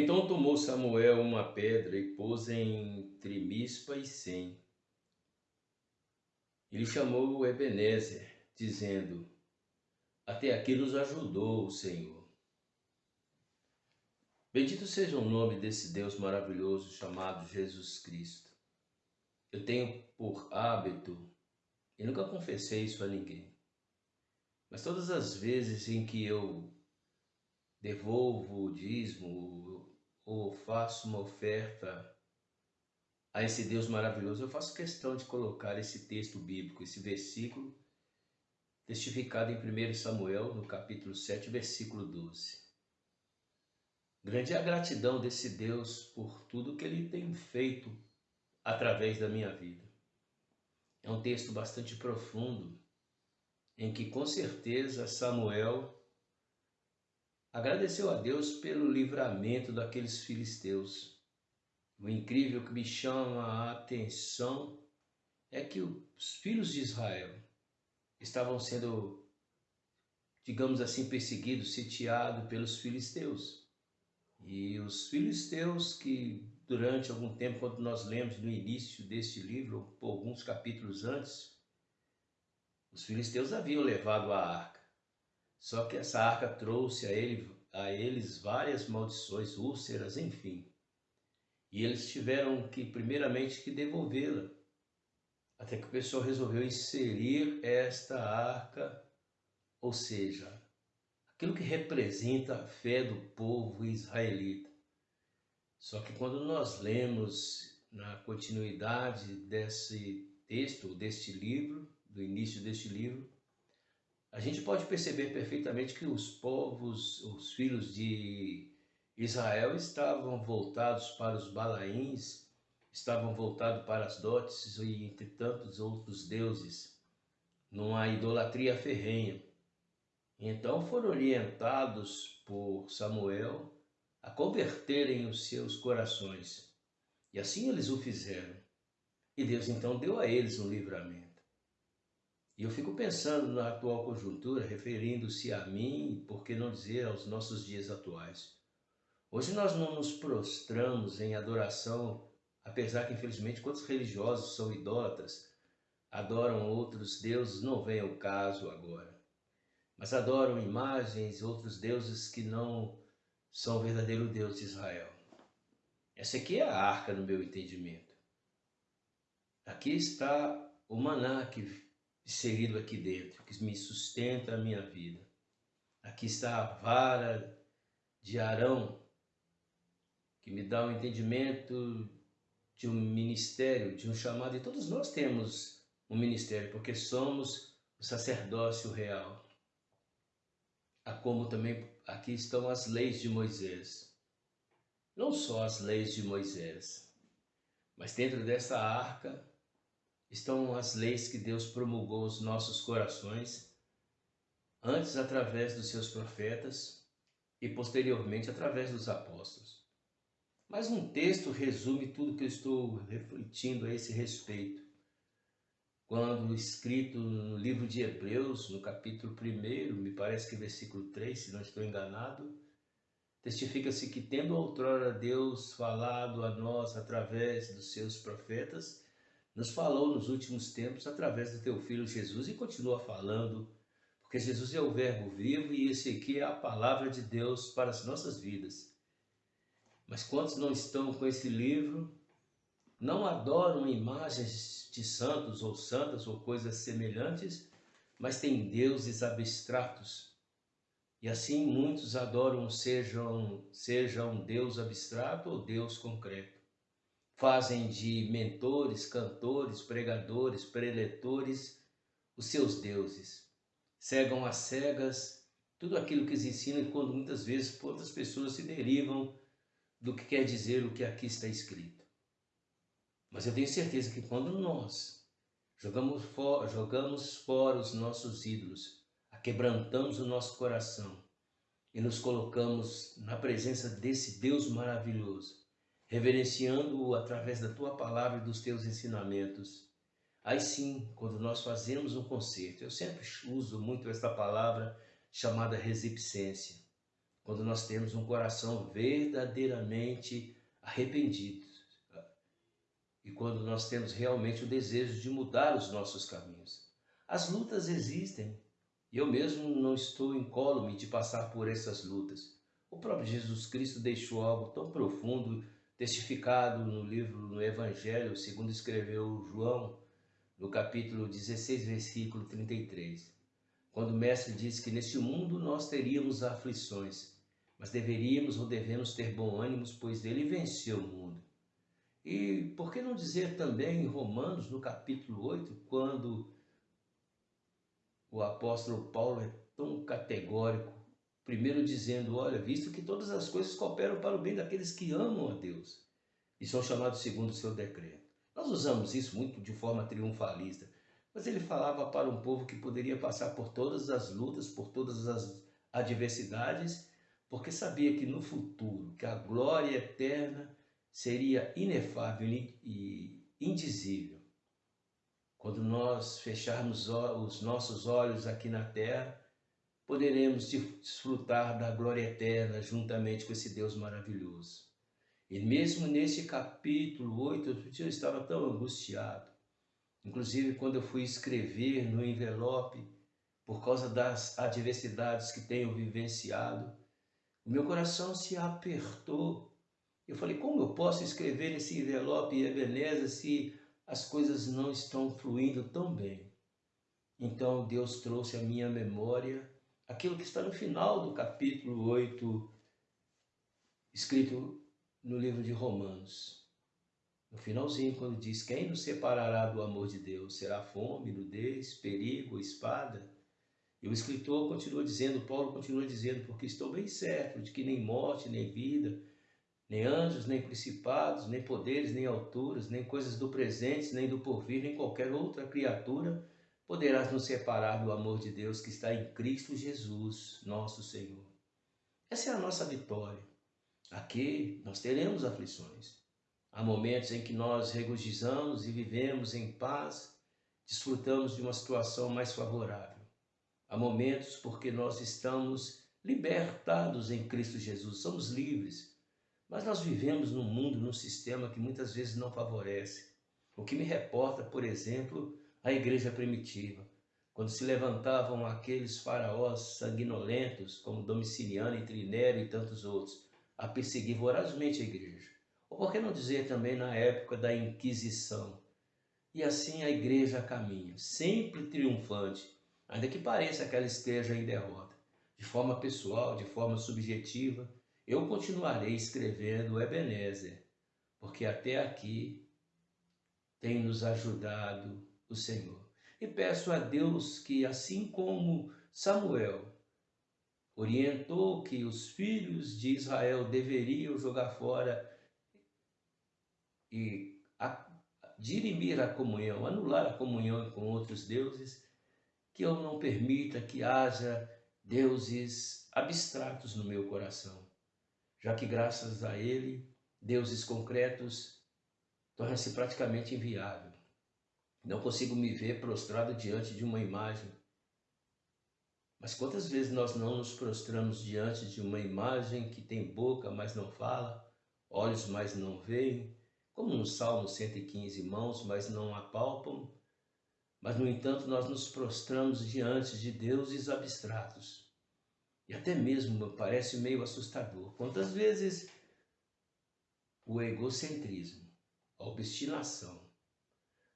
Então tomou Samuel uma pedra e pôs entre Mispa e Sem. Ele chamou Ebenezer, dizendo: Até aqui nos ajudou o Senhor. Bendito seja o nome desse Deus maravilhoso chamado Jesus Cristo. Eu tenho por hábito, e nunca confessei isso a ninguém, mas todas as vezes em que eu devolvo o dízimo ou faço uma oferta a esse Deus maravilhoso, eu faço questão de colocar esse texto bíblico, esse versículo, testificado em 1 Samuel, no capítulo 7, versículo 12. Grande é a gratidão desse Deus por tudo que ele tem feito através da minha vida. É um texto bastante profundo, em que com certeza Samuel agradeceu a Deus pelo livramento daqueles filisteus. O incrível que me chama a atenção é que os filhos de Israel estavam sendo, digamos assim, perseguidos, sitiados pelos filisteus. E os filisteus que durante algum tempo, quando nós lemos no início deste livro, ou alguns capítulos antes, os filisteus haviam levado a arca. Só que essa arca trouxe a, ele, a eles várias maldições, úlceras, enfim. E eles tiveram que, primeiramente, que devolvê-la. Até que o pessoal resolveu inserir esta arca, ou seja, aquilo que representa a fé do povo israelita. Só que quando nós lemos na continuidade desse texto, deste livro, do início deste livro, a gente pode perceber perfeitamente que os povos, os filhos de Israel estavam voltados para os balaíns, estavam voltados para as dotes e entre tantos outros deuses, numa idolatria ferrenha. Então foram orientados por Samuel a converterem os seus corações. E assim eles o fizeram. E Deus então deu a eles um livramento. E eu fico pensando na atual conjuntura, referindo-se a mim, por que não dizer aos nossos dias atuais. Hoje nós não nos prostramos em adoração, apesar que infelizmente quantos religiosos são idólatras, adoram outros deuses, não vem ao caso agora. Mas adoram imagens, outros deuses que não são o verdadeiro Deus de Israel. Essa aqui é a arca no meu entendimento. Aqui está o maná que inserido aqui dentro, que me sustenta a minha vida. Aqui está a vara de Arão, que me dá o um entendimento de um ministério, de um chamado, e todos nós temos um ministério, porque somos o sacerdócio real. Há como também aqui estão as leis de Moisés. Não só as leis de Moisés, mas dentro dessa arca estão as leis que Deus promulgou aos nossos corações, antes através dos seus profetas e posteriormente através dos apóstolos. Mas um texto resume tudo que eu estou refletindo a esse respeito. Quando escrito no livro de Hebreus, no capítulo 1, me parece que versículo 3, se não estou enganado, testifica-se que tendo outrora Deus falado a nós através dos seus profetas, nos falou nos últimos tempos através do teu Filho Jesus e continua falando, porque Jesus é o Verbo vivo e esse aqui é a palavra de Deus para as nossas vidas. Mas quantos não estão com esse livro, não adoram imagens de santos ou santas ou coisas semelhantes, mas têm deuses abstratos. E assim muitos adoram sejam, seja um Deus abstrato ou Deus concreto fazem de mentores, cantores, pregadores, preletores os seus deuses. Cegam às cegas tudo aquilo que eles ensinam quando muitas vezes outras pessoas se derivam do que quer dizer o que aqui está escrito. Mas eu tenho certeza que quando nós jogamos, for, jogamos fora os nossos ídolos, quebrantamos o nosso coração e nos colocamos na presença desse Deus maravilhoso, reverenciando-o através da tua palavra e dos teus ensinamentos. Aí sim, quando nós fazemos um concerto, eu sempre uso muito esta palavra chamada resipsência. quando nós temos um coração verdadeiramente arrependido e quando nós temos realmente o desejo de mudar os nossos caminhos. As lutas existem e eu mesmo não estou incólume de passar por essas lutas. O próprio Jesus Cristo deixou algo tão profundo, testificado no livro, no Evangelho, segundo escreveu João, no capítulo 16, versículo 33. Quando o Mestre disse que neste mundo nós teríamos aflições, mas deveríamos ou devemos ter bom ânimo, pois ele venceu o mundo. E por que não dizer também em Romanos, no capítulo 8, quando o apóstolo Paulo é tão categórico, primeiro dizendo, olha, visto que todas as coisas cooperam para o bem daqueles que amam a Deus e são chamados segundo o seu decreto. Nós usamos isso muito de forma triunfalista, mas ele falava para um povo que poderia passar por todas as lutas, por todas as adversidades, porque sabia que no futuro, que a glória eterna seria inefável e indizível. Quando nós fecharmos os nossos olhos aqui na terra, poderemos desfrutar da glória eterna juntamente com esse Deus maravilhoso. E mesmo nesse capítulo 8, eu estava tão angustiado. Inclusive, quando eu fui escrever no envelope, por causa das adversidades que tenho vivenciado, o meu coração se apertou. Eu falei, como eu posso escrever nesse envelope Ebenezer se as coisas não estão fluindo tão bem? Então Deus trouxe à minha memória aquilo que está no final do capítulo 8, escrito no livro de Romanos. No finalzinho, quando diz: Quem nos separará do amor de Deus? Será fome, nudez, perigo, espada? E o escritor continua dizendo, Paulo continua dizendo, porque estou bem certo de que nem morte, nem vida, nem anjos, nem principados, nem poderes, nem alturas, nem coisas do presente, nem do porvir, nem qualquer outra criatura poderás nos separar do amor de Deus que está em Cristo Jesus, nosso Senhor. Essa é a nossa vitória. Aqui nós teremos aflições. Há momentos em que nós regozijamos e vivemos em paz, desfrutamos de uma situação mais favorável. Há momentos porque nós estamos libertados em Cristo Jesus, somos livres, mas nós vivemos num mundo, num sistema que muitas vezes não favorece. O que me reporta, por exemplo, a igreja primitiva, quando se levantavam aqueles faraós sanguinolentos, como Domiciliano e Trinério e tantos outros, a perseguir vorazmente a igreja. Ou por que não dizer também na época da Inquisição? E assim a igreja caminha, sempre triunfante, ainda que pareça que ela esteja em derrota. De forma pessoal, de forma subjetiva, eu continuarei escrevendo Ebenezer, porque até aqui tem nos ajudado o Senhor. E peço a Deus que, assim como Samuel orientou que os filhos de Israel deveriam jogar fora e dirimir a comunhão, anular a comunhão com outros deuses, que eu não permita que haja deuses abstratos no meu coração, já que graças a ele, deuses concretos tornam-se praticamente inviável. Não consigo me ver prostrado diante de uma imagem. Mas quantas vezes nós não nos prostramos diante de uma imagem que tem boca, mas não fala, olhos, mas não veem, como no Salmo 115, mãos, mas não apalpam, mas no entanto nós nos prostramos diante de deuses abstratos. E até mesmo parece meio assustador. Quantas vezes o egocentrismo, a obstinação,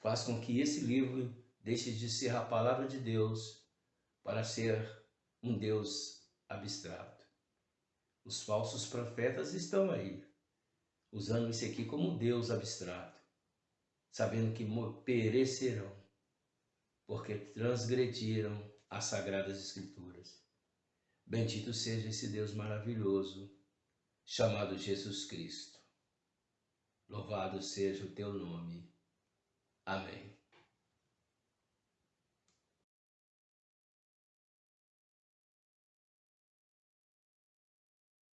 faz com que esse livro deixe de ser a palavra de Deus para ser um Deus abstrato. Os falsos profetas estão aí, usando isso aqui como um Deus abstrato, sabendo que perecerão, porque transgrediram as sagradas escrituras. Bendito seja esse Deus maravilhoso, chamado Jesus Cristo. Louvado seja o teu nome. Amém.